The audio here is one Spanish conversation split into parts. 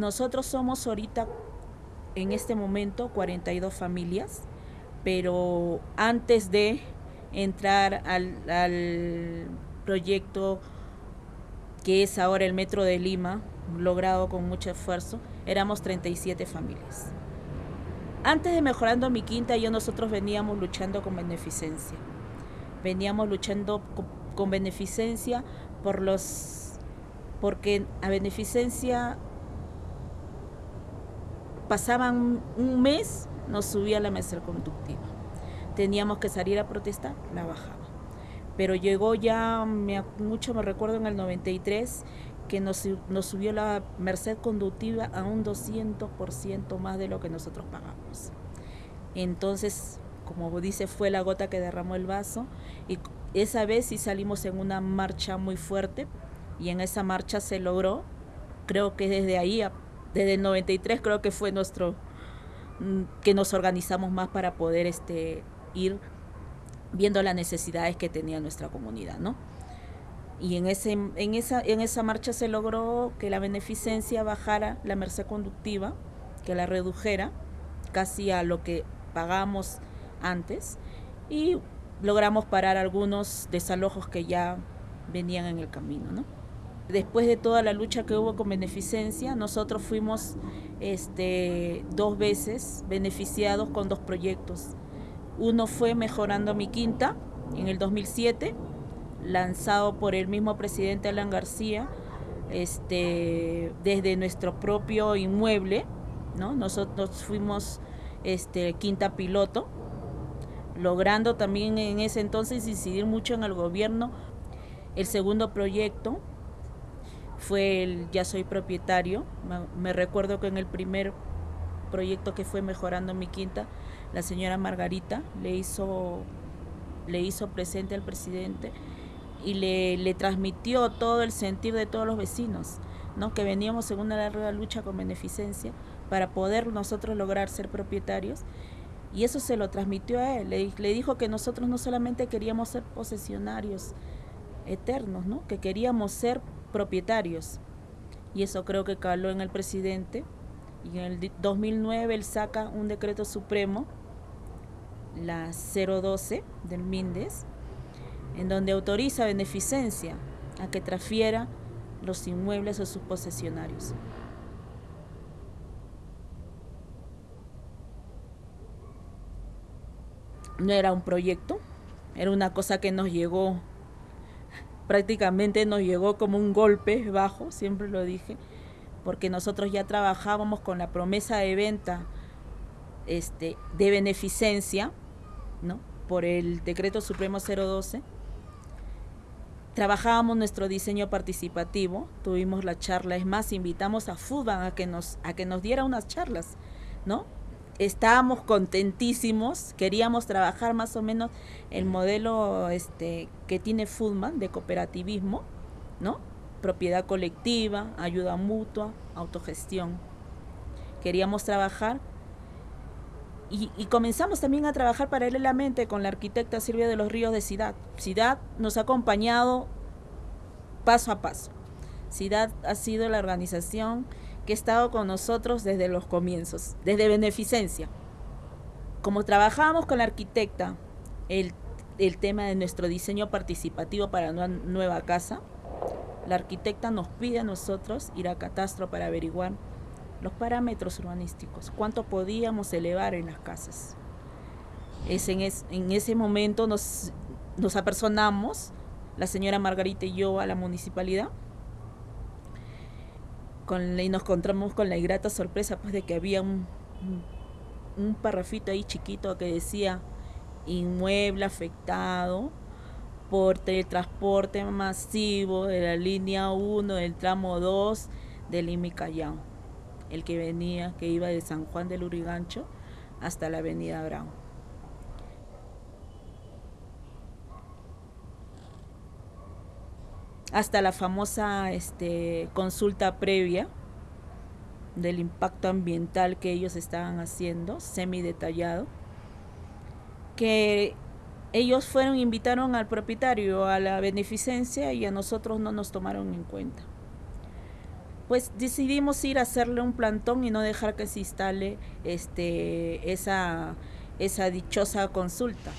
Nosotros somos ahorita, en este momento, 42 familias, pero antes de entrar al, proyecto que es ahora el Metro de Lima, logrado con mucho esfuerzo, éramos 37 familias. Antes de Mejorando mi Quinta, yo nosotros veníamos luchando con beneficencia. Veníamos luchando con, con beneficencia por los porque a beneficencia pasaban un mes, nos subía la mesa conductiva. Teníamos que salir a protestar, la bajaba. Pero llegó ya, mucho me recuerdo en el 93, que nos, nos subió la merced conductiva a un 200% más de lo que nosotros pagamos. Entonces, como dice, fue la gota que derramó el vaso y esa vez sí salimos en una marcha muy fuerte y en esa marcha se logró, creo que desde ahí, desde el 93 creo que fue nuestro, mm, que nos organizamos más para poder este, ir viendo las necesidades que tenía nuestra comunidad, ¿no? y en, ese, en, esa, en esa marcha se logró que la beneficencia bajara la merced conductiva, que la redujera casi a lo que pagamos antes y logramos parar algunos desalojos que ya venían en el camino. ¿no? Después de toda la lucha que hubo con beneficencia, nosotros fuimos este, dos veces beneficiados con dos proyectos. Uno fue Mejorando mi Quinta en el 2007 lanzado por el mismo presidente Alan García, este, desde nuestro propio inmueble, ¿no? Nosotros fuimos este, quinta piloto, logrando también en ese entonces incidir mucho en el gobierno. El segundo proyecto fue el Ya soy propietario. Me, recuerdo que en el primer proyecto que fue Mejorando mi Quinta, la señora Margarita le hizo, le hizo presente al presidente y le, le, transmitió todo el sentir de todos los vecinos, ¿no? que veníamos en una larga lucha con beneficencia para poder nosotros lograr ser propietarios. Y eso se lo transmitió a él. Le, le dijo que nosotros no solamente queríamos ser posesionarios eternos, ¿no? que queríamos ser propietarios. Y eso creo que caló en el presidente. Y en el 2009 él saca un decreto supremo, la 012 del MINDES, en donde autoriza beneficencia a que transfiera los inmuebles a sus posesionarios. No era un proyecto, era una cosa que nos llegó, prácticamente nos llegó como un golpe bajo, siempre lo dije, porque nosotros ya trabajábamos con la promesa de venta este, de beneficencia, ¿no? por el decreto supremo 012, trabajábamos nuestro diseño participativo, tuvimos la charla, es más, invitamos a Fútbol a que nos, a que nos diera unas charlas, ¿no? Estábamos contentísimos, queríamos trabajar más o menos el modelo este, que tiene Foodman de cooperativismo, ¿no? Propiedad colectiva, ayuda mutua, autogestión. Queríamos trabajar y, y, comenzamos también a trabajar paralelamente con la arquitecta Silvia de los Ríos de Ciudad. Ciudad nos ha acompañado paso a paso. Ciudad ha sido la organización que ha estado con nosotros desde los comienzos, desde beneficencia. Como trabajamos con la arquitecta el, el tema de nuestro diseño participativo para una nueva casa, la arquitecta nos pide a nosotros ir a Catastro para averiguar los parámetros urbanísticos, cuánto podíamos elevar en las casas. Es en, en ese momento nos, nos apersonamos, la señora Margarita y yo, a la municipalidad, y nos encontramos con la ingrata sorpresa pues, de que había un, un, parrafito ahí chiquito que decía inmueble afectado por transporte masivo de la línea 1 del tramo 2 del Lima Callao el que venía, que iba de San Juan del Urigancho hasta la avenida Brown. Hasta la famosa este, consulta previa del impacto ambiental que ellos estaban haciendo, semi detallado, que ellos fueron, invitaron al propietario a la beneficencia y a nosotros no nos tomaron en cuenta pues decidimos ir a hacerle un plantón y no dejar que se instale este, esa, esa dichosa consulta.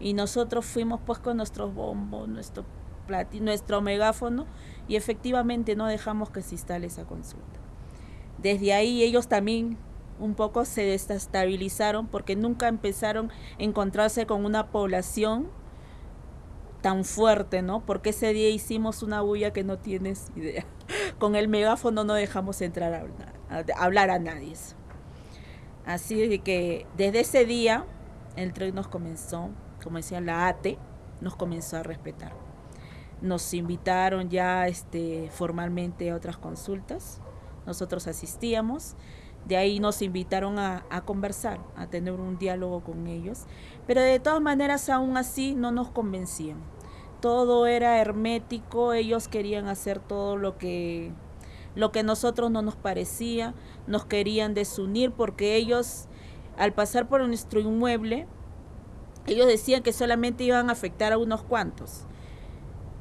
Y nosotros fuimos pues con nuestros bombos, nuestro nuestro megáfono y efectivamente no dejamos que se instale esa consulta. Desde ahí ellos también un poco se desestabilizaron porque nunca empezaron a encontrarse con una población tan fuerte, ¿no? Porque ese día hicimos una bulla que no tienes idea. Con el megáfono no dejamos entrar a, hablar a nadie. Así que desde ese día el tren nos comenzó, como decía la ATE, nos comenzó a respetar. Nos invitaron ya este, formalmente a otras consultas, nosotros asistíamos, de ahí nos invitaron a, a, conversar, a tener un diálogo con ellos, pero de todas maneras aún así no nos convencían. Todo era hermético, ellos querían hacer todo lo que lo que nosotros no nos parecía, nos querían desunir porque ellos al pasar por nuestro inmueble ellos decían que solamente iban a afectar a unos cuantos,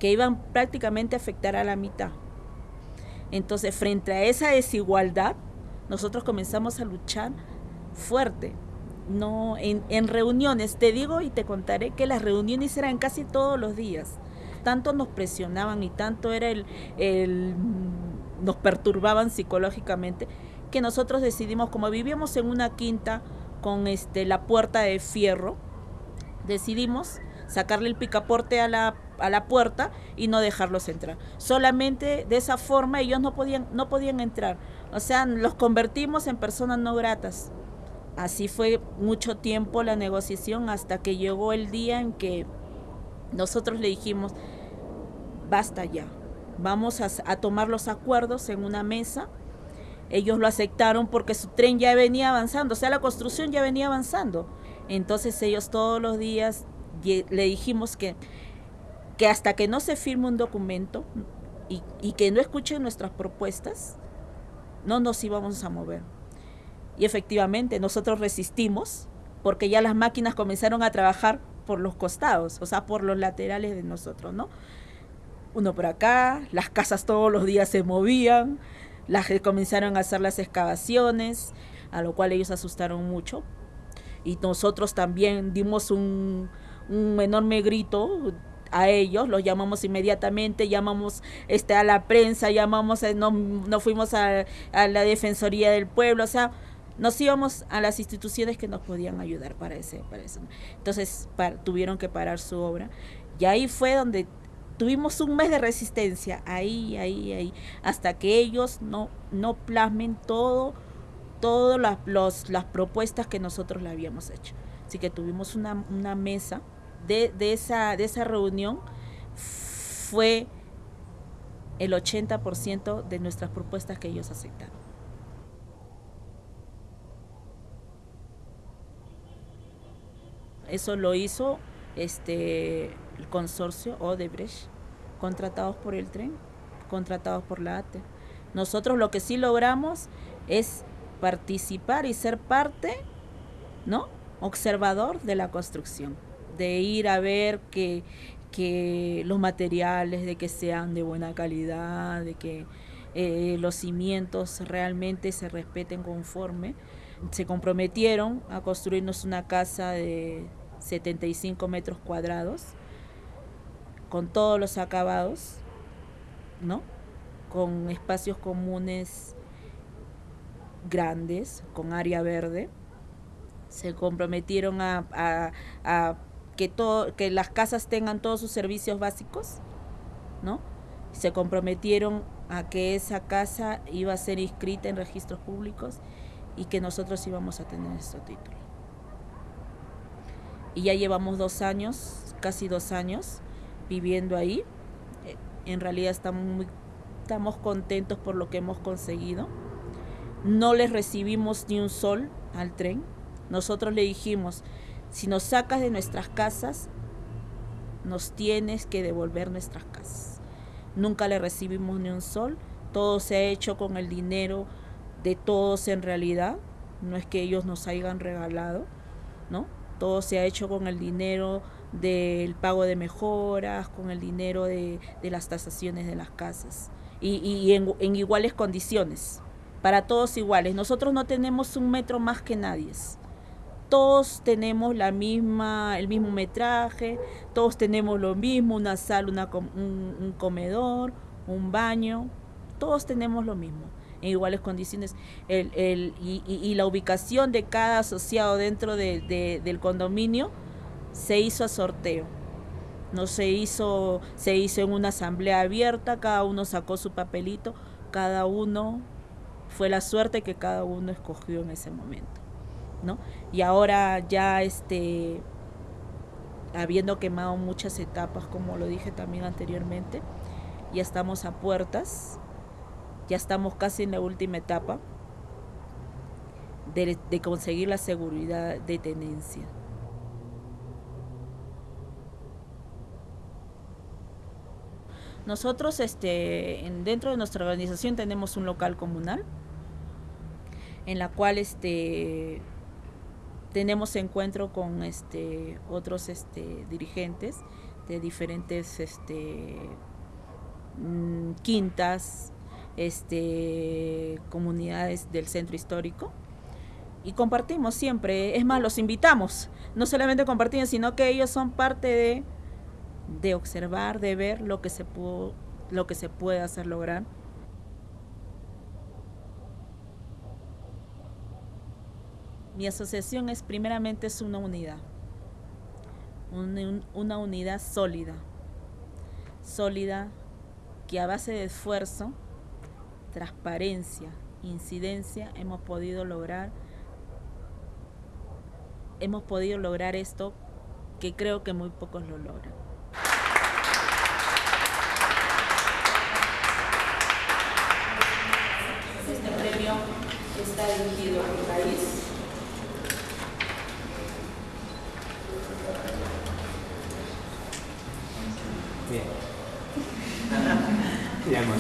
que iban prácticamente a afectar a la mitad. Entonces, frente a esa desigualdad, nosotros comenzamos a luchar fuerte. No, en, en reuniones, te digo y te contaré que las reuniones eran casi todos los días. Tanto nos presionaban y tanto era el, el nos perturbaban psicológicamente que nosotros decidimos, como vivíamos en una quinta con este la puerta de fierro, decidimos sacarle el picaporte a la, a la puerta y no dejarlos entrar. Solamente de esa forma ellos no podían, no podían entrar. O sea, los convertimos en personas no gratas. Así fue mucho tiempo la negociación hasta que llegó el día en que nosotros le dijimos, basta ya, vamos a, a tomar los acuerdos en una mesa. Ellos lo aceptaron porque su tren ya venía avanzando, o sea, la construcción ya venía avanzando entonces ellos todos los días le dijimos que, que hasta que no se firme un documento y, que no escuchen nuestras propuestas, no nos íbamos a mover. Y efectivamente, nosotros resistimos porque ya las máquinas comenzaron a trabajar por los costados, o sea, por los laterales de nosotros, ¿no? Uno por acá, las casas todos los días se movían, las comenzaron a hacer las excavaciones, a lo cual ellos asustaron mucho, y nosotros también dimos un, enorme grito a ellos, los llamamos inmediatamente, llamamos este, a la prensa, llamamos, eh, no, no fuimos a, la Defensoría del Pueblo, o sea, nos íbamos a las instituciones que nos podían ayudar para, ese, para eso. Entonces tuvieron que parar su obra. Y ahí fue donde tuvimos un mes de resistencia, ahí, ahí, ahí, hasta que ellos no, no plasmen todo todas las, las propuestas que nosotros le habíamos hecho. Así que tuvimos una, mesa de, esa, de esa reunión, fue el 80% de nuestras propuestas que ellos aceptaron. Eso lo hizo este, el consorcio Odebrecht, contratados por el tren, contratados por la ATE. Nosotros lo que sí logramos es participar y ser parte, ¿no? Observador de la construcción, de ir a ver que, que los materiales, de que sean de buena calidad, de que eh, los cimientos realmente se respeten conforme. Se comprometieron a construirnos una casa de 75 metros cuadrados, con todos los acabados, ¿no? Con espacios comunes grandes con área verde. Se comprometieron a, que, todo, que las casas tengan todos sus servicios básicos, ¿no? Se comprometieron a que esa casa iba a ser inscrita en registros públicos y que nosotros íbamos a tener nuestro título. Y ya llevamos dos años, casi dos años, viviendo ahí. En realidad estamos estamos contentos por lo que hemos conseguido no les recibimos ni un sol al tren. Nosotros le dijimos, si nos sacas de nuestras casas, nos tienes que devolver nuestras casas. Nunca le recibimos ni un sol. Todo se ha hecho con el dinero de todos en realidad. No es que ellos nos hayan regalado, ¿no? Todo se ha hecho con el dinero del pago de mejoras, con el dinero de, las tasaciones de las casas y, en, en, iguales condiciones, para todos iguales. Nosotros no tenemos un metro más que nadie. Todos tenemos la misma, el mismo metraje, todos tenemos lo mismo, una sala, un, comedor, un baño, todos tenemos lo mismo en iguales condiciones. El, el, y, la ubicación de cada asociado dentro de, de, del condominio se hizo a sorteo. No se hizo, se hizo en una asamblea abierta, cada uno sacó su papelito, cada uno fue la suerte que cada uno escogió en ese momento. Y ahora ya este habiendo quemado muchas etapas, como lo dije también anteriormente, ya estamos a puertas ya estamos casi en la última etapa de, de conseguir la seguridad de tenencia. Nosotros este, dentro de nuestra organización tenemos un local comunal en la cual este, tenemos encuentro con este, otros este, dirigentes de diferentes este, mm, quintas, este, comunidades del centro histórico y compartimos siempre, es más, los invitamos, no solamente compartimos, sino que ellos son parte de, de observar, de ver lo que se pudo, lo que se puede hacer lograr. Mi asociación es primeramente una unidad, una, una unidad sólida, sólida que a base de esfuerzo transparencia, incidencia, hemos podido lograr hemos podido lograr esto que creo que muy pocos lo logran. Este premio está dirigido al país.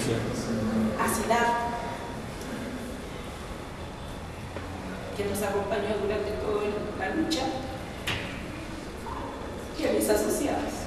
Emoción. que nos acompañó durante toda la lucha y a mis asociados.